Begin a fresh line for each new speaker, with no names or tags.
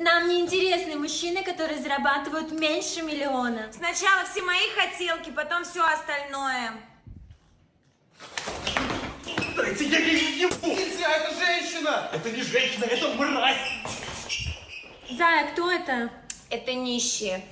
Нам не интересны мужчины, которые зарабатывают меньше миллиона.
Сначала все мои хотелки, потом все остальное.
Дайте я ей ебу! Нельзя, это женщина! Это не женщина, это мразь!
Зая, кто это?
Это нищие.